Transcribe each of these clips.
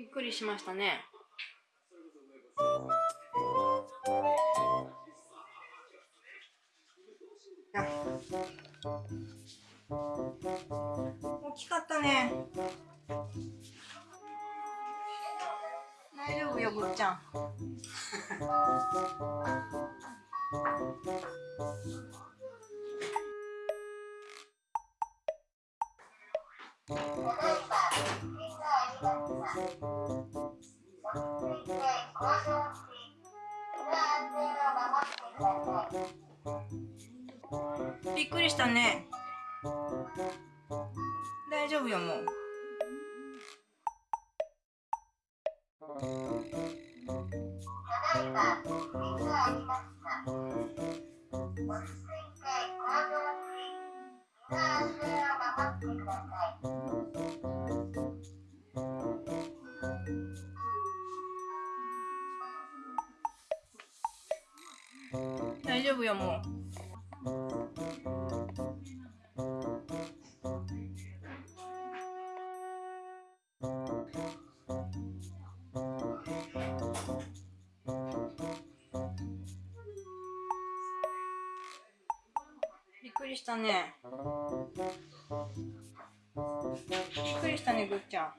びっくりしましたね。大きかったね。大丈夫よ、ぐっちゃん。びっくりしたね。大丈夫よ、もう。大丈夫よ、もう。びっくりしたね。びっくりしたね、ぐっちゃん。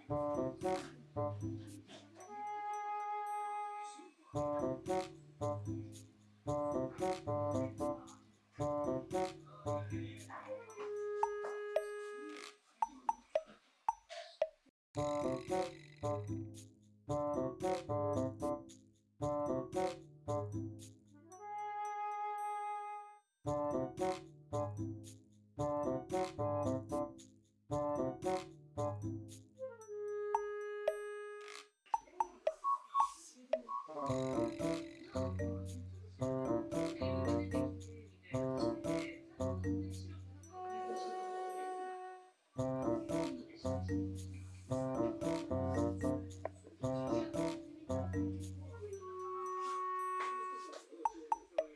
Thank you.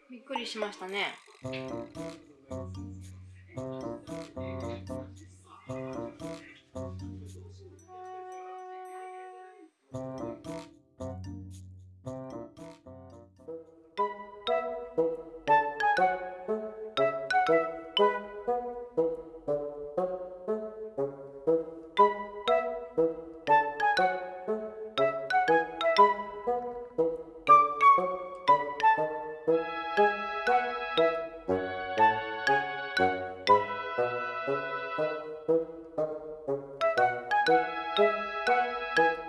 びっくりしましたね。Thank you. Música